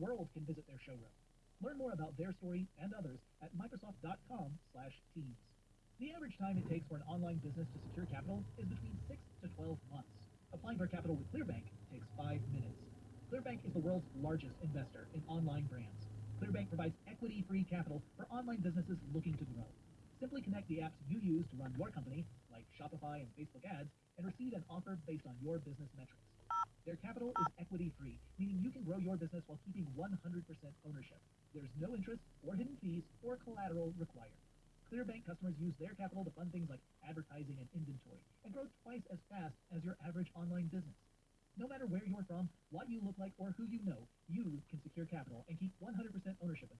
world can visit their showroom. Learn more about their story and others at Microsoft.com slash Teams. The average time it takes for an online business to secure capital is between 6 to 12 months. Applying for capital with Clearbanc takes 5 minutes. Clearbanc is the world's largest investor in online brands. Clearbanc provides equity-free capital for online businesses looking to grow. Simply connect the apps you use to run your company, like Shopify and Facebook ads, and receive an offer based on your business metrics. Their capital is equity-free, meaning you can grow your business while keeping 100% ownership. There's no interest or hidden fees or collateral required. Clearbanc customers use their capital to fund things like advertising and inventory and grow twice as fast as your average online business. No matter where you're from, what you look like, or who you know, you can secure capital and keep 100% ownership of